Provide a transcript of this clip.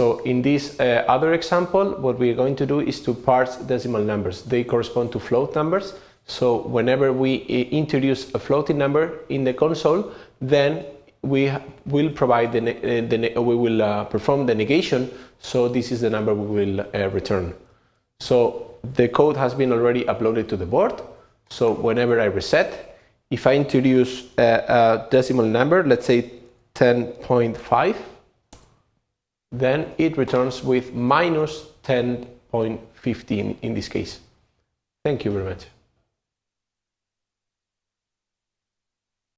So in this uh, other example, what we are going to do is to parse decimal numbers. They correspond to float numbers. So whenever we uh, introduce a floating number in the console, then we will provide the, uh, the we will uh, perform the negation. So this is the number we will uh, return. So the code has been already uploaded to the board. So whenever I reset, if I introduce a, a decimal number, let's say 10.5, then it returns with minus 10.15 in this case. Thank you very much.